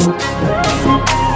Música